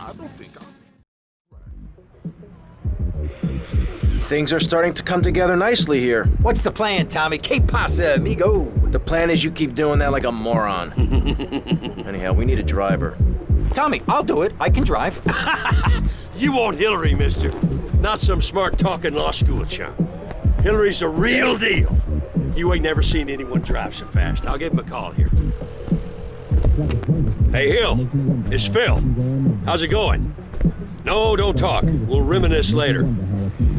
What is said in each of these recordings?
I don't think I'm... Things are starting to come together nicely here. What's the plan, Tommy? Que pasa, amigo? The plan is you keep doing that like a moron. Anyhow, we need a driver. Tommy, I'll do it. I can drive. you want Hillary, mister. Not some smart-talking law school chump. Hillary's a real deal. You ain't never seen anyone drive so fast. I'll give him a call here. Hey, Hill. It's Phil. How's it going? No, don't talk. We'll reminisce later.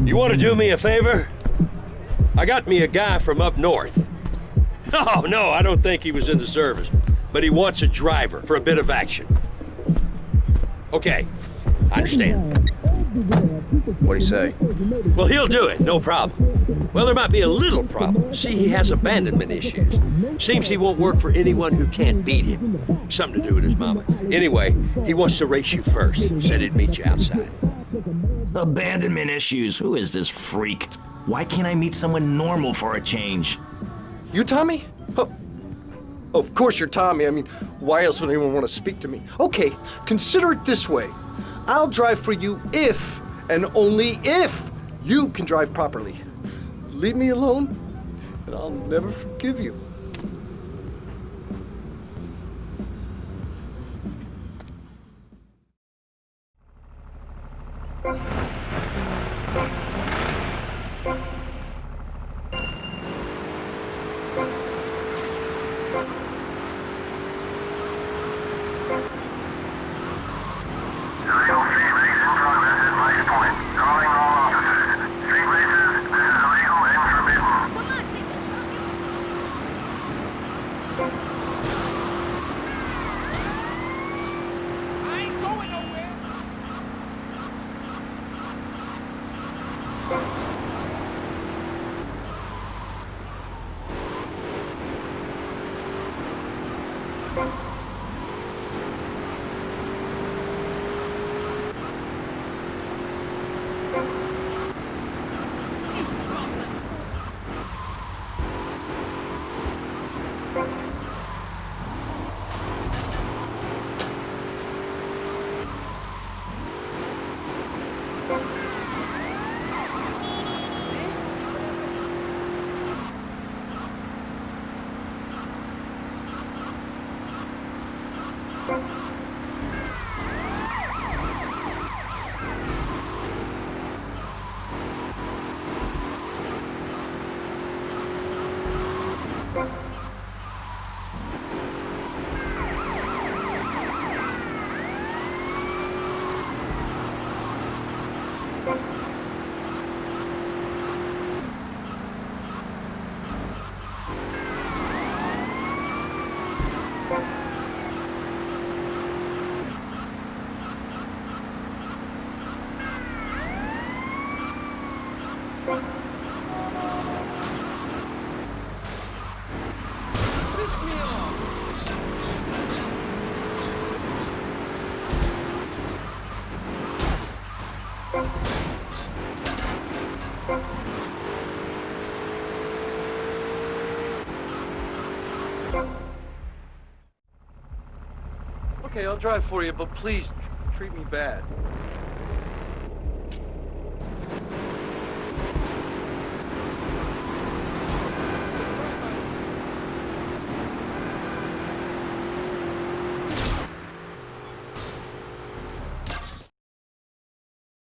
You want to do me a favor? I got me a guy from up north. No, oh, no, I don't think he was in the service. But he wants a driver for a bit of action. Okay, I understand. What'd he say? Well, he'll do it, no problem. Well, there might be a little problem. See, he has abandonment issues. Seems he won't work for anyone who can't beat him. Something to do with his mama. Anyway, he wants to race you first. Said he'd meet you outside. Abandonment issues. Who is this freak? Why can't I meet someone normal for a change? You Tommy? Oh, of course you're Tommy. I mean, why else would anyone want to speak to me? Okay, consider it this way. I'll drive for you if, and only if, you can drive properly. Leave me alone, and I'll never forgive you. 감사합니다. Okay, I'll drive for you, but please treat me bad.